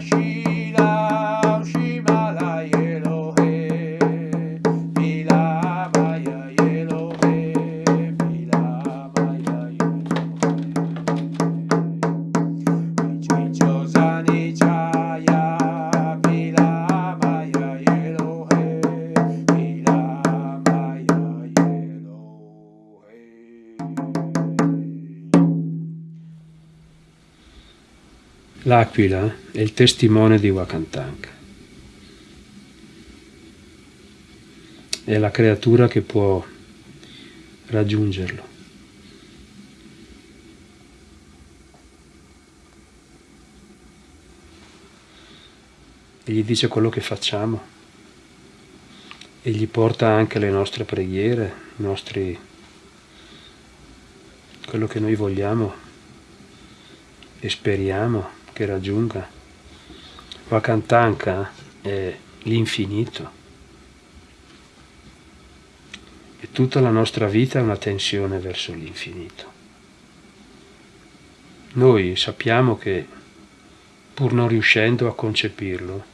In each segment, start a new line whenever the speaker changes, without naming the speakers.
she L'aquila è il testimone di Wakantanka. È la creatura che può raggiungerlo. E gli dice quello che facciamo e gli porta anche le nostre preghiere, i nostri, quello che noi vogliamo e speriamo che raggiunga. Vakantanka è l'infinito. E tutta la nostra vita è una tensione verso l'infinito. Noi sappiamo che, pur non riuscendo a concepirlo,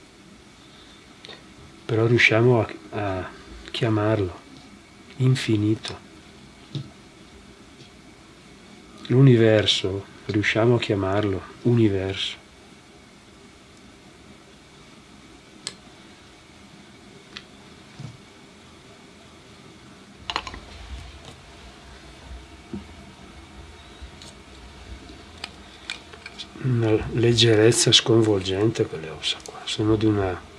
però riusciamo a, a chiamarlo infinito. L'universo riusciamo a chiamarlo universo. Una leggerezza sconvolgente quelle ossa qua, sono di una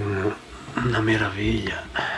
una, una meraviglia.